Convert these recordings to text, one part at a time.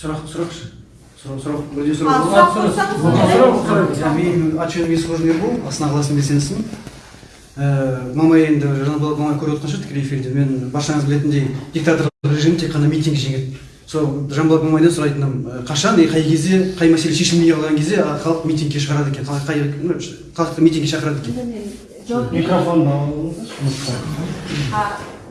сұрақ А, сұрақ сұрақ менің жөнім есқожин ербол астана қаласының белсендісімін мамай енді жанболат мамай көріп отқан шығар тікелей эфирде. Мен баршаңыз білетіндей диктаторлық режим тек қана митинг жеңеді. Сол жанболат мамайдан сұрайтыным ә, қашан? и қай кезде қай мәселе шешілмей қалған кезде а, халық митингке шығарады екен. Қай- қай ну, халықты митингке шақырады екен. Енді мен жауап берейін. микрофонды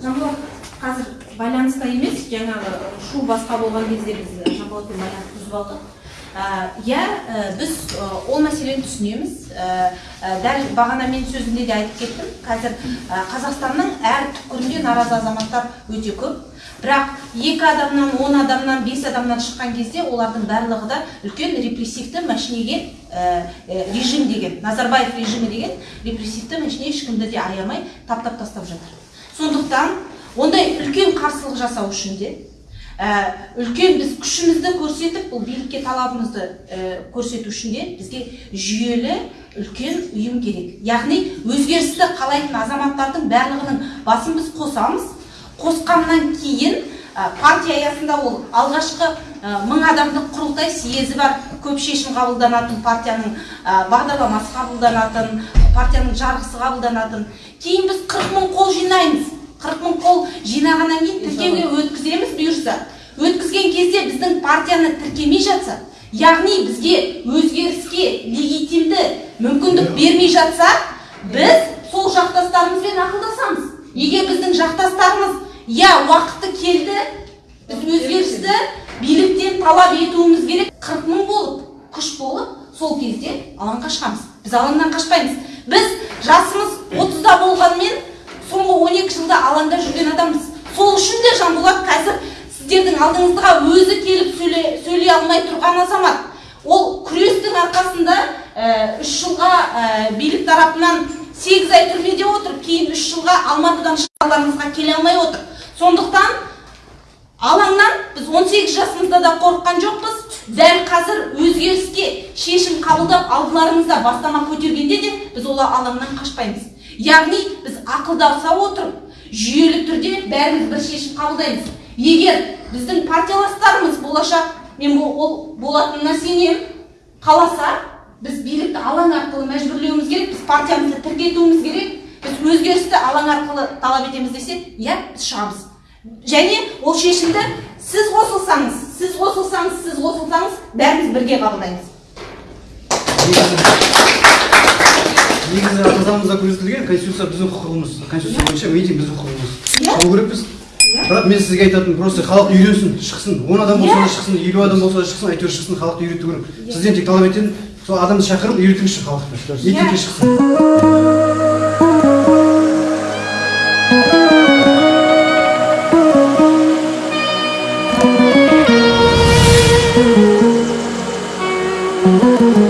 жанболат қазір байланыста емес жаңағы шу басқа болған кезде біз жанболатпен байланысты үзіп алдық. А, иә ә, біз ол мәселені түсінеміз. Дәл бағана мен сөзімде де айтып кеттім. Қазір қазақстанның әр түкпірінде наразы азаматтар өте көп. Бірақ екі адамнан он адамнан бес адамнан шыққан кезде олардың барлығы да үлкен репрессивті мәшинеге режим деген назарбаев режимі деген репрессивті мәшине ешкімді де аямай таптап тастап жатыр. Сондықтан ондай үлкен қарсылық жасау үшін де ә, үлкен біз күшімізді көрсетіп бұл билікке талабымызды ә, көрсету үшін де бізге жүйелі үлкен ұйым керек. Яғни өзгерісті қалайтын азаматтардың барлығының басын біз қосамыз. Қосқаннан кейін ә, партия аясында ол алғашқы ә, мың адамдық құрылтай съезі бар. Көп шешім қабылданатын партияның ә, бағдарламасы қабылданатын партияның жарғысы қабылданатын. Кейін біз 40 мың қол жинаймыз. 40 мың қол жинағаннан кейін тіркеуге өткіземіз бұйырса. Өткізген кезде біздің партияны тіркемей жатса яғни бізге өзгеріске легитимді мүмкіндік бермей жатса біз сол жақтастарымызбен ақылдасамыз. Егер біздің жақтастарымыз иә уақыты келді біз өзгерісті биліктен талап етуіміз керек. 40 мың болып күш болып сол кезде алаңға шығамыз. Біз алаңнан қашпаймыз. Біз сіздердің алдыңызға өзі келіп сөйле, сөйлей алмай тұрған азамат. Ол күрестің арқасында үш жылға билік тарапынан сегіз ай түрмеде отырып кейін үш жылға алматыдан шығарlarыңызға келе алмай отыр. Сондықтан алаңнан біз 18 жасымызда да қорыққан жоқпыз. Дәл қазір өзгеріске шешім қабылдап алдыларыңызда бастама көтергенде де біз ол алаңнан қашпаймыз. Яғни біз ақылдаса отырып жүйелі түрде бәріміз бір шешім қабылдаймыз. Егер біздің партияластарымыз болашақ мен ол болатынына сенемін қаласа біз билікті алаң арқылы мәжбүрлеуіміз керек біз партиямызды тіркетуіміз керек. Біз өзгерісті алаң арқылы талап етеміз десе иә біз шығамыз. Және ол шешімді сіз қосылсаңыз сіз қосылсаңыз сіз қосылсаңыз бәріміз бірге қабылдаймыз. Негізі негізі ата заңымызда көрсетілген конституция біздің құқығымыз. Конституция бойынша митинг біздің құқығымыз. Иә. шығу керекпіз. Иә. бірақ мен сізге айтатыным просто халық үйренсін шықсын. Он адам болса да иә. шықсын елу адам болса да шықсын әйтеуір шықсын халықты үйрету керек. Иә. Сізден тек талап етемін сол адамды шақырып үйретіңізші халықты. Митингке шықсын.